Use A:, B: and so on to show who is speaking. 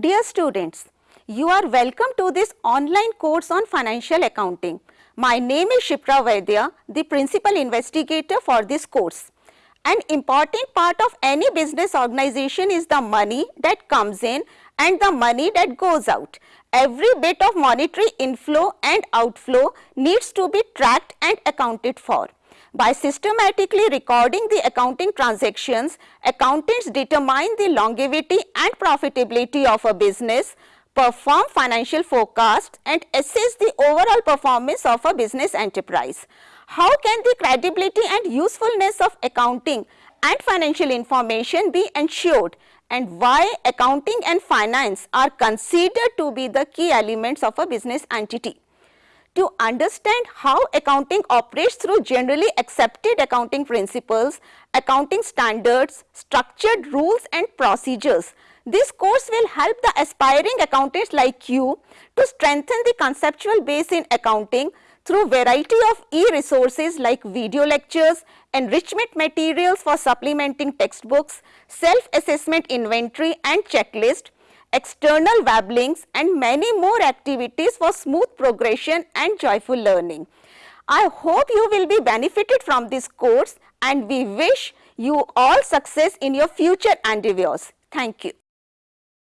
A: Dear students, you are welcome to this online course on financial accounting. My name is Shipra Vaidya, the principal investigator for this course. An important part of any business organization is the money that comes in and the money that goes out. Every bit of monetary inflow and outflow needs to be tracked and accounted for. By systematically recording the accounting transactions, accountants determine the longevity and profitability of a business, perform financial forecasts and assess the overall performance of a business enterprise. How can the credibility and usefulness of accounting and financial information be ensured and why accounting and finance are considered to be the key elements of a business entity? To understand how accounting operates through generally accepted accounting principles, accounting standards, structured rules and procedures. This course will help the aspiring accountants like you to strengthen the conceptual base in accounting through variety of e-resources like video lectures, enrichment materials for supplementing textbooks, self-assessment inventory and checklist, external links and many more activities for smooth progression and joyful learning. I hope you will be benefited from this course and we wish you all success in your future endeavors. Thank you.